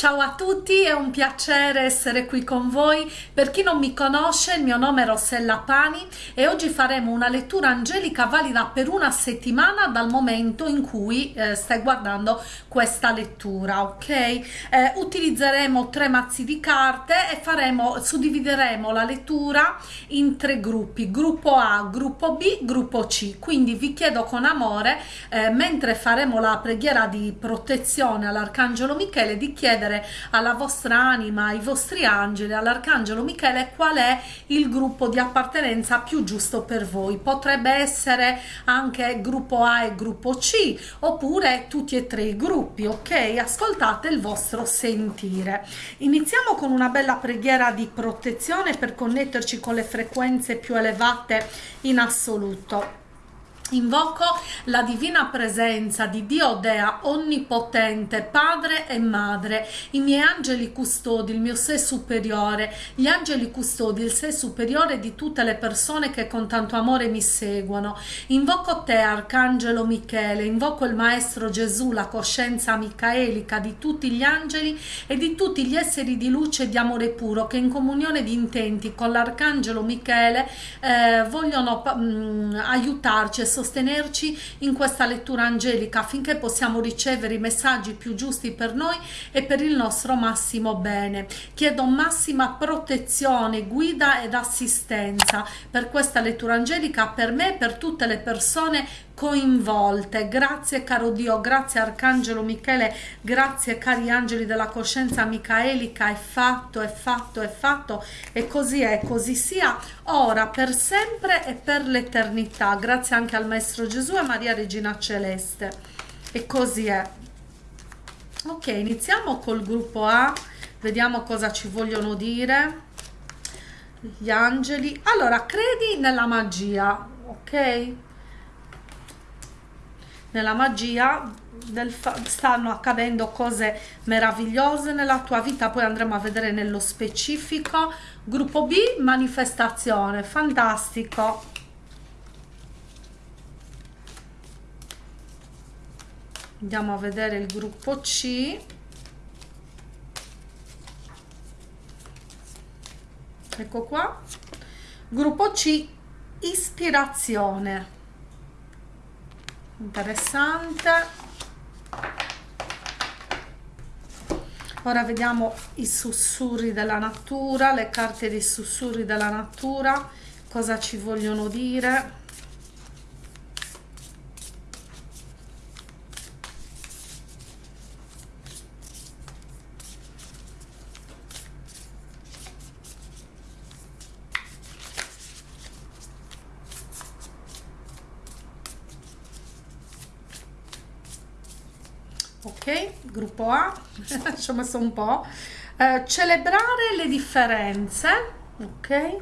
Ciao a tutti, è un piacere essere qui con voi. Per chi non mi conosce, il mio nome è Rossella Pani e oggi faremo una lettura angelica valida per una settimana dal momento in cui eh, stai guardando questa lettura, ok? Eh, utilizzeremo tre mazzi di carte e faremo, suddivideremo la lettura in tre gruppi, gruppo A, gruppo B, gruppo C. Quindi vi chiedo con amore, eh, mentre faremo la preghiera di protezione all'Arcangelo Michele, di chiedere chiedere alla vostra anima, ai vostri angeli, all'arcangelo Michele qual è il gruppo di appartenenza più giusto per voi. Potrebbe essere anche gruppo A e gruppo C oppure tutti e tre i gruppi, ok? Ascoltate il vostro sentire. Iniziamo con una bella preghiera di protezione per connetterci con le frequenze più elevate in assoluto. Invoco la divina presenza di Dio Dea onnipotente, padre e madre, i miei angeli custodi, il mio sé superiore, gli angeli custodi, il sé superiore di tutte le persone che con tanto amore mi seguono. Invoco te, Arcangelo Michele, invoco il Maestro Gesù, la coscienza micaelica di tutti gli angeli e di tutti gli esseri di luce e di amore puro che in comunione di intenti con l'Arcangelo Michele eh, vogliono mh, mm, aiutarci e sostenerci in questa lettura angelica affinché possiamo ricevere i messaggi più giusti per noi e per il nostro massimo bene. Chiedo massima protezione, guida ed assistenza per questa lettura angelica per me e per tutte le persone coinvolte. Grazie caro Dio, grazie Arcangelo Michele, grazie cari angeli della coscienza micaelica, è fatto, è fatto, è fatto e così è, così sia, ora, per sempre e per l'eternità. Grazie anche al Maestro Gesù e Maria Regina Celeste. E così è. Ok, iniziamo col gruppo A, vediamo cosa ci vogliono dire gli angeli. Allora, credi nella magia, ok? Nella magia stanno accadendo cose meravigliose nella tua vita poi andremo a vedere nello specifico. Gruppo B manifestazione fantastico. Andiamo a vedere il gruppo C. Ecco qua. Gruppo C ispirazione interessante. Ora vediamo i sussurri della natura le carte dei sussurri della natura cosa ci vogliono dire ok gruppo A ci ho messo un po' eh, celebrare le differenze ok?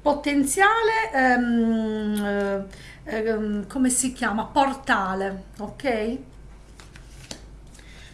Potenziale ehm, ehm, come si chiama? Portale ok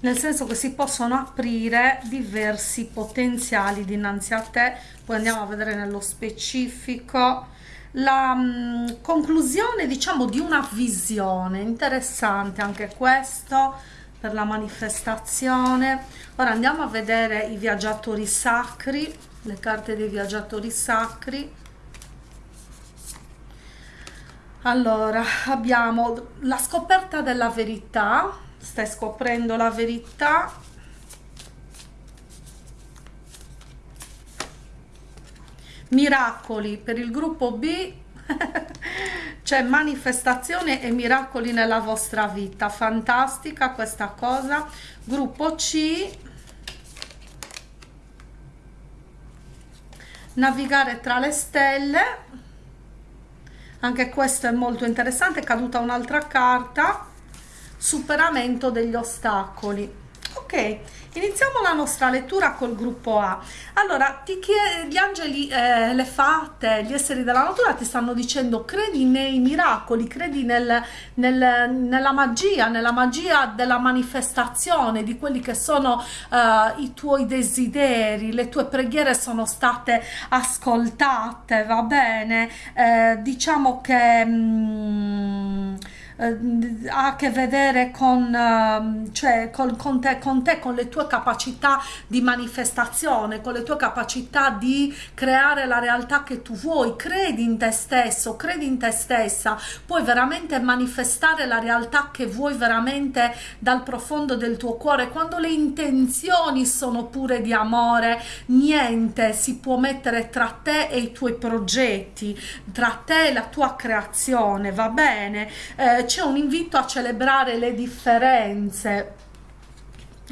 nel senso che si possono aprire diversi potenziali dinanzi a te. Poi andiamo a vedere nello specifico la mh, mm, conclusione diciamo di una visione. Interessante anche questo per la manifestazione. Ora andiamo a vedere i viaggiatori sacri le carte dei viaggiatori sacri. Allora abbiamo la scoperta della verità stai scoprendo la verità. Miracoli. Per il gruppo B c'è manifestazione e miracoli nella vostra vita. Fantastica questa cosa. Gruppo C. Navigare tra le stelle. Anche questo è molto interessante. È caduta un'altra carta superamento degli ostacoli. Ok iniziamo la nostra lettura col gruppo A. Allora ti chiede, gli angeli eh, le fate gli esseri della natura ti stanno dicendo credi nei miracoli credi nel, nel, nella magia nella magia della manifestazione di quelli che sono uh, i tuoi desideri le tue preghiere sono state ascoltate va bene? Eh, diciamo che mm, eh, ha a che vedere con, ehm, cioè, con, con, te, con te, con le tue capacità di manifestazione, con le tue capacità di creare la realtà che tu vuoi, credi in te stesso, credi in te stessa, puoi veramente manifestare la realtà che vuoi veramente dal profondo del tuo cuore, quando le intenzioni sono pure di amore, niente si può mettere tra te e i tuoi progetti, tra te e la tua creazione, va bene? Eh, c'è un invito a celebrare le differenze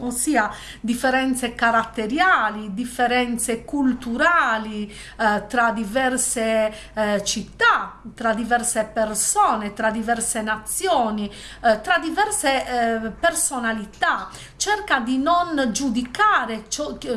ossia differenze caratteriali, differenze culturali eh, tra diverse eh, città, tra diverse persone, tra diverse nazioni, eh, tra diverse eh, personalità. Cerca di non giudicare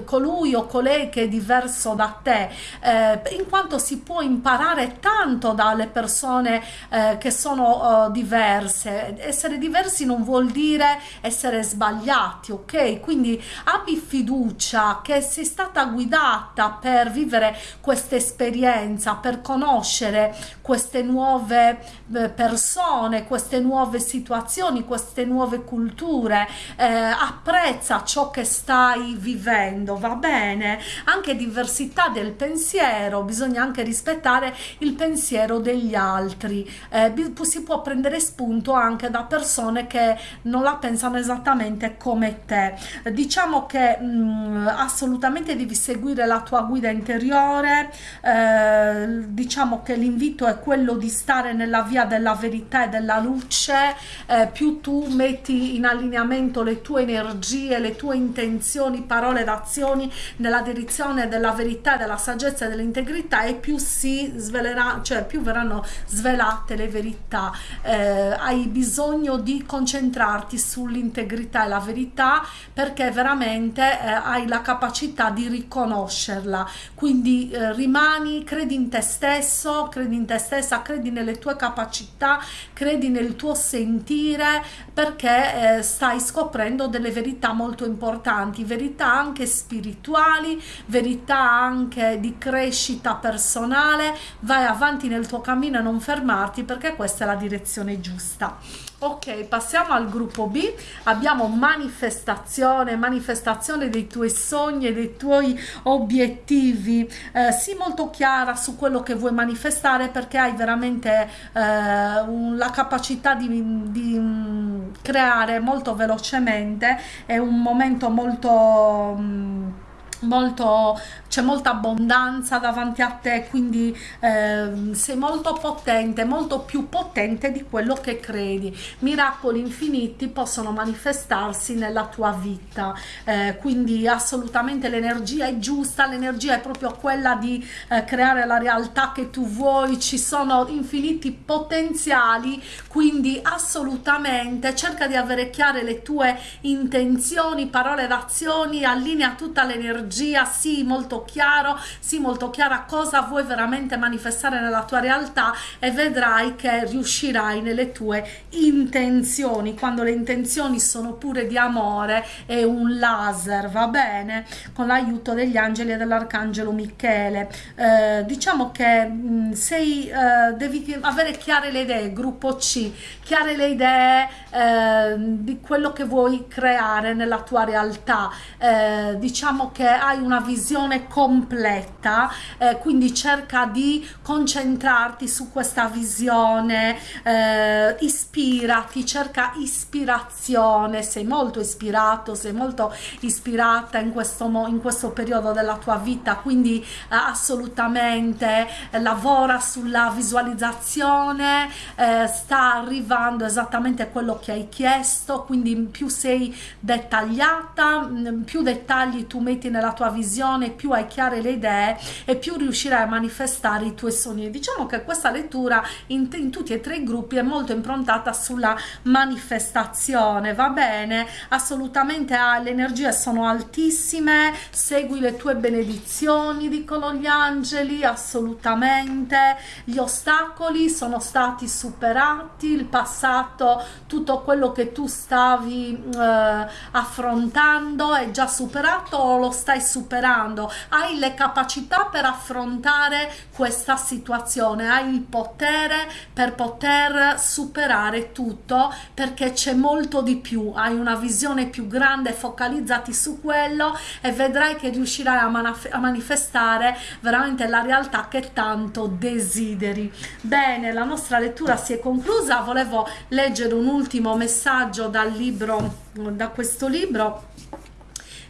colui o colei che è diverso da te, eh, in quanto si può imparare tanto dalle persone eh, che sono diverse. Essere diversi non vuol dire essere sbagliati, ok? ok? Quindi abbi fiducia che sei stata guidata per vivere questa esperienza, per conoscere queste nuove eh, persone, queste nuove situazioni, queste nuove culture, eh, apprezza ciò che stai vivendo, va bene? Anche diversità del pensiero, bisogna anche rispettare il pensiero degli altri, eh, si può prendere spunto anche da persone che non la pensano esattamente come te. Diciamo che mh, mm, assolutamente devi seguire la tua guida interiore. Eh, diciamo che l'invito è quello di stare nella via della verità e della luce. Eh, più tu metti in allineamento le tue energie le tue intenzioni parole ed azioni nella direzione della verità della saggezza e dell'integrità e più si svelerà cioè più verranno svelate le verità. Eh, hai bisogno di concentrarti sull'integrità e la verità perché veramente eh, hai la capacità di riconoscerla. Quindi eh, rimani credi in te stesso credi in te stessa credi nelle tue capacità credi nel tuo sentire perché eh, stai scoprendo delle verità molto importanti verità anche spirituali verità anche di crescita personale. Vai avanti nel tuo cammino e non fermarti perché questa è la direzione giusta ok passiamo al gruppo b. Abbiamo manifestazione manifestazione dei tuoi sogni e dei tuoi obiettivi. Eh, sii molto chiara su quello che vuoi manifestare perché hai veramente eh, un, la capacità di, di um, creare molto velocemente. È un momento molto um, molto c'è molta abbondanza davanti a te quindi eh, sei molto potente molto più potente di quello che credi. Miracoli infiniti possono manifestarsi nella tua vita. Eh, quindi assolutamente l'energia è giusta l'energia è proprio quella di eh, creare la realtà che tu vuoi. Ci sono infiniti potenziali quindi assolutamente cerca di avere chiare le tue intenzioni parole ed azioni allinea tutta l'energia energia, sì molto chiaro, sì molto chiara cosa vuoi veramente manifestare nella tua realtà e vedrai che riuscirai nelle tue intenzioni, quando le intenzioni sono pure di amore è un laser, va bene? Con l'aiuto degli angeli e dell'arcangelo Michele. Eh, diciamo che mh, mm, sei, eh, devi avere chiare le idee, gruppo C, chiare le idee eh, di quello che vuoi creare nella tua realtà. Eh, diciamo che hai una visione completa eh, quindi cerca di concentrarti su questa visione eh, ispirati cerca ispirazione. Sei molto ispirato sei molto ispirata in questo in questo periodo della tua vita quindi eh, assolutamente eh, lavora sulla visualizzazione eh, sta arrivando esattamente quello che hai chiesto quindi più sei dettagliata più dettagli tu metti nella la tua visione più hai chiare le idee e più riuscirai a manifestare i tuoi sogni. Diciamo che questa lettura in, in tutti e tre i gruppi è molto improntata sulla manifestazione va bene? Assolutamente ah, le energie sono altissime segui le tue benedizioni dicono gli angeli assolutamente. Gli ostacoli sono stati superati il passato tutto quello che tu stavi eh, affrontando è già superato o lo stai superando hai le capacità per affrontare questa situazione hai il potere per poter superare tutto perché c'è molto di più hai una visione più grande focalizzati su quello e vedrai che riuscirai a, a manifestare veramente la realtà che tanto desideri. Bene la nostra lettura si è conclusa. Volevo leggere un ultimo messaggio dal libro da questo libro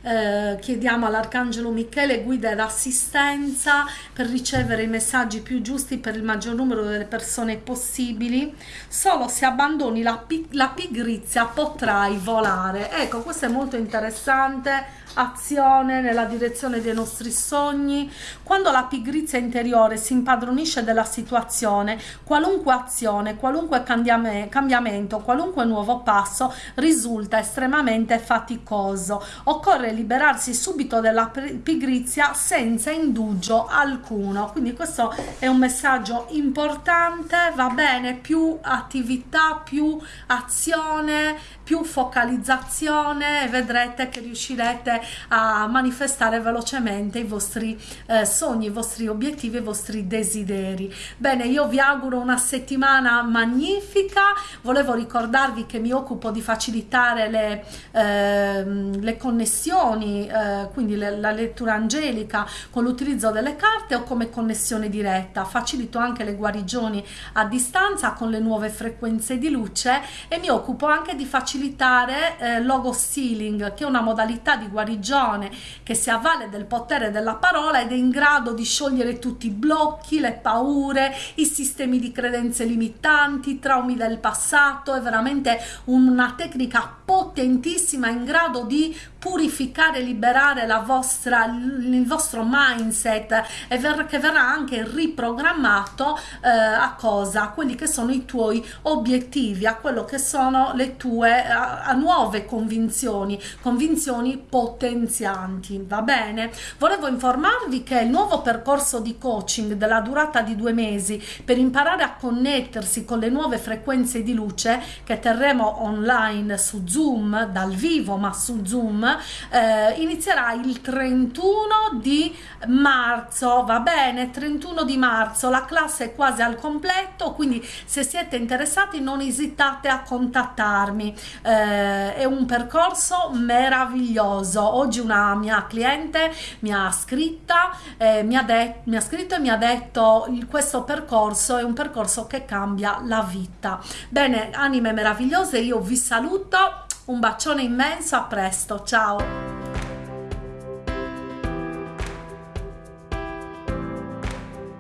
eh, chiediamo all'Arcangelo Michele guida ed assistenza per ricevere i messaggi più giusti per il maggior numero delle persone possibili. Solo se abbandoni la, la pigrizia potrai volare. Ecco, questo è molto interessante azione nella direzione dei nostri sogni. Quando la pigrizia interiore si impadronisce della situazione, qualunque azione, qualunque cambiamento, qualunque nuovo passo risulta estremamente faticoso. Occorre liberarsi subito della pigrizia senza indugio alcuno. Quindi questo è un messaggio importante, va bene, più attività, più azione, più focalizzazione e vedrete che riuscirete a manifestare velocemente i vostri eh, sogni, i vostri obiettivi, i vostri desideri. Bene, io vi auguro una settimana magnifica, volevo ricordarvi che mi occupo di facilitare le, eh, le connessioni, eh, quindi le, la lettura angelica con l'utilizzo delle carte o come connessione diretta, facilito anche le guarigioni a distanza con le nuove frequenze di luce e mi occupo anche di facilitare eh, logo sealing che è una modalità di guarigione che si avvale del potere della parola ed è in grado di sciogliere tutti i blocchi, le paure, i sistemi di credenze limitanti, i traumi del passato, è veramente una tecnica potentissima in grado di purificare, liberare vostra, il vostro mindset e ver che verrà anche riprogrammato eh, a cosa? A quelli che sono i tuoi obiettivi, a quello che sono le tue a, a nuove convinzioni, convinzioni potenzianti, va bene? Volevo informarvi che il nuovo percorso di coaching della durata di due mesi per imparare a connettersi con le nuove frequenze di luce che terremo online su Zoom, dal vivo ma su Zoom, eh, inizierà il 31 di marzo, va bene? 31 di marzo, la classe è quasi al completo, quindi se siete interessati non esitate a contattarmi. Eh, è un percorso meraviglioso. Oggi una mia cliente mi ha scritta eh, mi, ha mi ha scritto e mi ha detto questo percorso è un percorso che cambia la vita. Bene anime meravigliose io vi saluto un bacione immenso a presto ciao